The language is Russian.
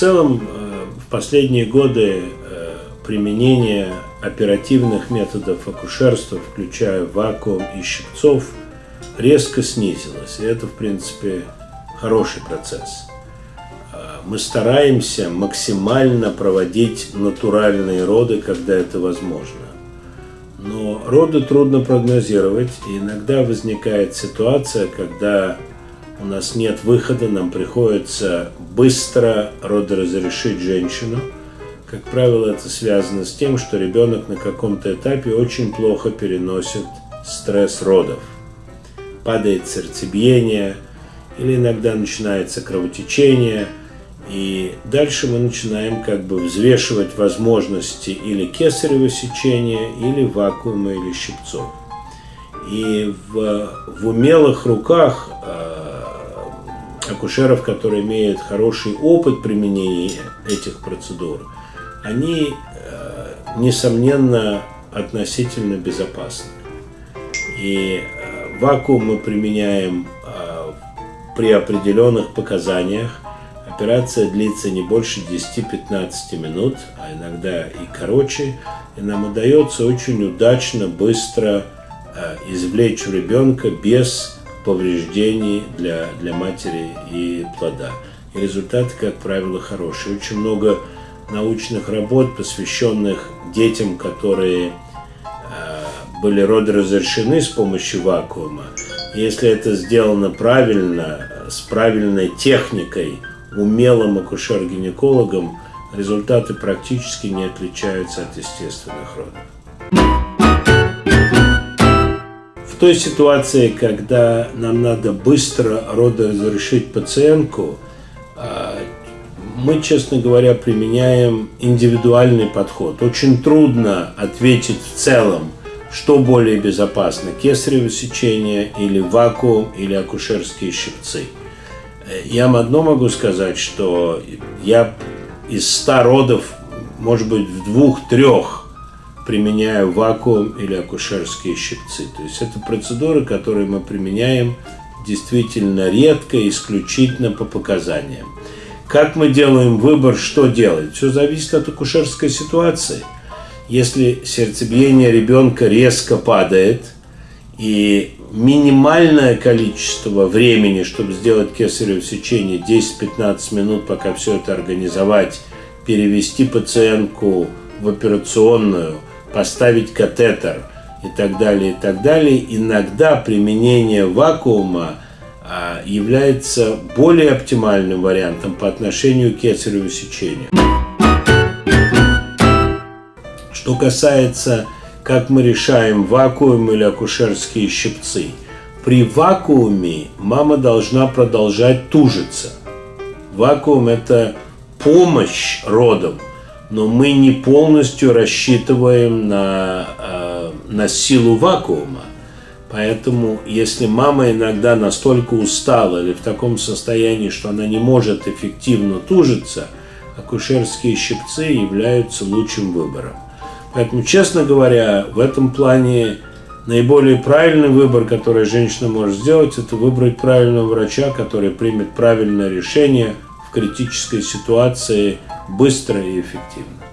целом э, в последние годы э, применение оперативных методов акушерства, включая вакуум и щипцов, резко снизилось. И это, в принципе, хороший процесс. Э, мы стараемся максимально проводить натуральные роды, когда это возможно. Но роды трудно прогнозировать, и иногда возникает ситуация, когда у нас нет выхода, нам приходится быстро родоразрешить женщину. Как правило, это связано с тем, что ребенок на каком-то этапе очень плохо переносит стресс родов. Падает сердцебиение, или иногда начинается кровотечение, и дальше мы начинаем как бы взвешивать возможности или кесарево сечения, или вакуума, или щипцов. И в, в умелых руках э, акушеров, которые имеют хороший опыт применения этих процедур, они, э, несомненно, относительно безопасны. И э, вакуум мы применяем э, при определенных показаниях. Операция длится не больше 10-15 минут, а иногда и короче. И нам удается очень удачно, быстро извлечь у ребенка без повреждений для, для матери и плода. И результаты, как правило, хорошие. Очень много научных работ, посвященных детям, которые э, были родоразрешены с помощью вакуума. Если это сделано правильно, с правильной техникой, умелым акушер-гинекологом, результаты практически не отличаются от естественных родов той ситуации, когда нам надо быстро родоразрешить пациентку, а, мы, честно говоря, применяем индивидуальный подход. Очень трудно ответить в целом, что более безопасно, кесарево сечение или вакуум, или акушерские щипцы. Я вам одно могу сказать, что я из 100 родов, может быть, в двух-трех применяю вакуум или акушерские щипцы. То есть это процедуры, которые мы применяем действительно редко, исключительно по показаниям. Как мы делаем выбор, что делать? Все зависит от акушерской ситуации. Если сердцебиение ребенка резко падает, и минимальное количество времени, чтобы сделать кесарево сечение, 10-15 минут, пока все это организовать, перевести пациентку в операционную – поставить катетер и так далее, и так далее, иногда применение вакуума а, является более оптимальным вариантом по отношению к кесареву сечению. Что касается, как мы решаем вакуум или акушерские щипцы. При вакууме мама должна продолжать тужиться. Вакуум – это помощь родам, но мы не полностью рассчитываем на, э, на силу вакуума. Поэтому, если мама иногда настолько устала или в таком состоянии, что она не может эффективно тужиться, акушерские щипцы являются лучшим выбором. Поэтому, честно говоря, в этом плане наиболее правильный выбор, который женщина может сделать, это выбрать правильного врача, который примет правильное решение в критической ситуации – быстро и эффективно.